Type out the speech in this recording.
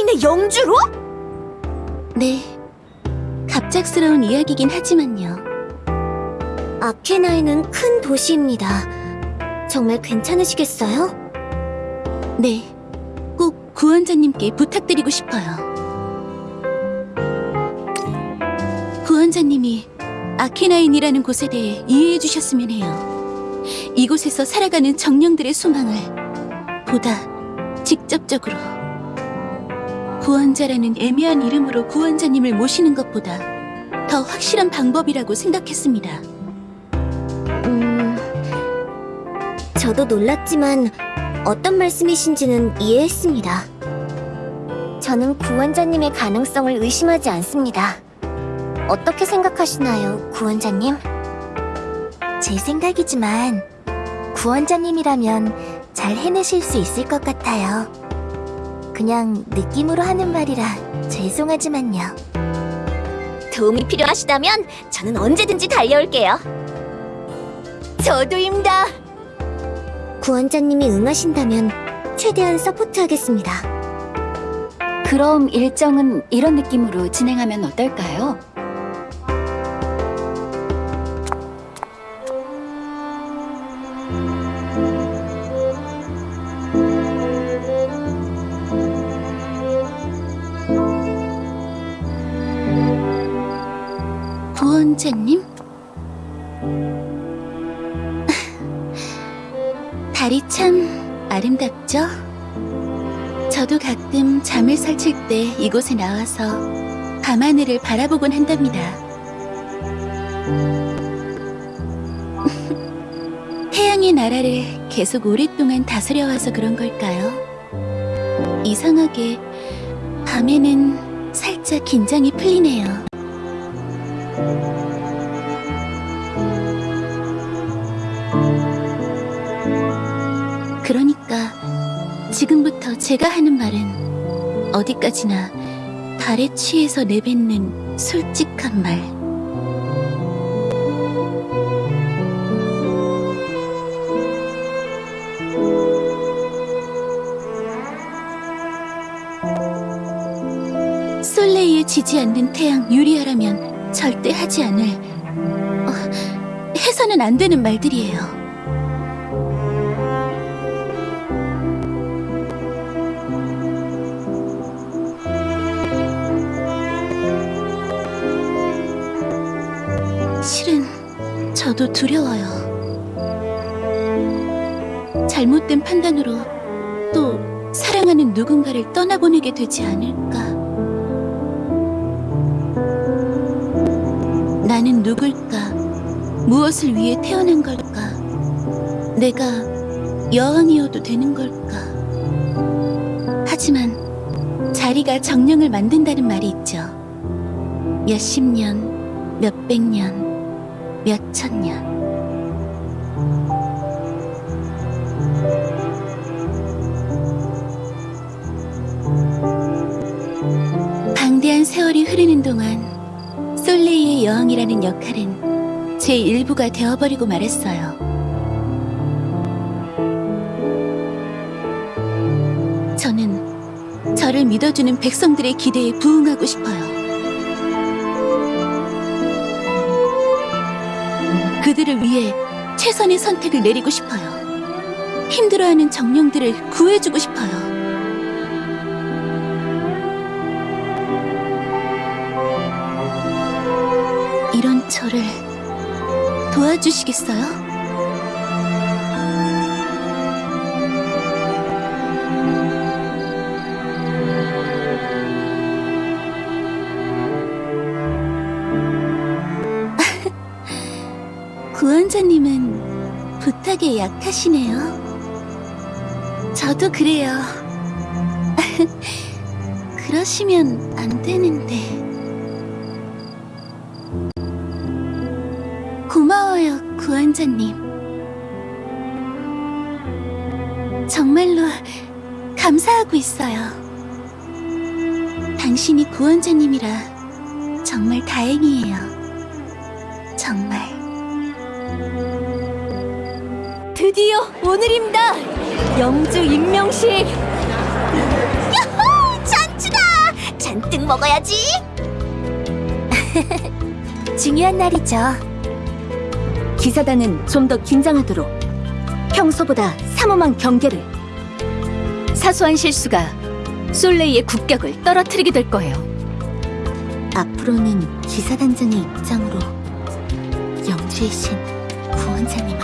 아케나인의 영주로? 네. 갑작스러운 이야기긴 하지만요. 아케나인은 큰 도시입니다. 정말 괜찮으시겠어요? 네. 꼭 구원자님께 부탁드리고 싶어요. 구원자님이 아케나인이라는 곳에 대해 이해해 주셨으면 해요. 이곳에서 살아가는 정령들의 소망을 보다 직접적으로 구원자라는 애매한 이름으로 구원자님을 모시는 것보다 더 확실한 방법이라고 생각했습니다. 음... 저도 놀랐지만 어떤 말씀이신지는 이해했습니다. 저는 구원자님의 가능성을 의심하지 않습니다. 어떻게 생각하시나요, 구원자님? 제 생각이지만 구원자님이라면 잘 해내실 수 있을 것 같아요. 그냥 느낌으로 하는 말이라 죄송하지만요. 도움이 필요하시다면 저는 언제든지 달려올게요. 저도입니다. 구원자님이 응하신다면 최대한 서포트하겠습니다. 그럼 일정은 이런 느낌으로 진행하면 어떨까요? 달이 참 아름답죠? 저도 가끔 잠을 설칠 때 이곳에 나와서 밤하늘을 바라보곤 한답니다. 태양의 나라를 계속 오랫동안 다스려와서 그런 걸까요? 이상하게 밤에는 살짝 긴장이 풀리네요. 지금부터 제가 하는 말은 어디까지나 달에 취해서 내뱉는 솔직한 말. 솔레이에 지지 않는 태양 유리아라면 절대 하지 않을 어, 해서는 안 되는 말들이에요. 저도 두려워요. 잘못된 판단으로 또 사랑하는 누군가를 떠나보내게 되지 않을까. 나는 누굴까? 무엇을 위해 태어난 걸까? 내가 여왕이어도 되는 걸까? 하지만 자리가 정령을 만든다는 말이 있죠. 몇십 년, 몇백 년, 몇 천 년. 방대한 세월이 흐르는 동안 솔레이의 여왕이라는 역할은 제 일부가 되어버리고 말았어요. 저는 저를 믿어주는 백성들의 기대에 부응하고 싶어요. 그들을 위해 최선의 선택을 내리고 싶어요. 힘들어하는 정령들을 구해주고 싶어요. 이런 저를 도와주시겠어요? 구원자님은 부탁에 약하시네요. 저도 그래요. 그러시면 안 되는데. 고마워요, 구원자님. 정말로 감사하고 있어요. 당신이 구원자님이라 정말 다행이에요. 정말. 드디어 오늘입니다. 영주 임명식. 야호! 잔치다! 먹어야지. 중요한 날이죠. 기사단은 좀 더 긴장하도록 평소보다 삼엄한 경계를 사소한 실수가 솔레이의 국격을 떨어뜨리게 될 거예요. 앞으로는 기사단장의 입장으로 영주의 신 구원자님을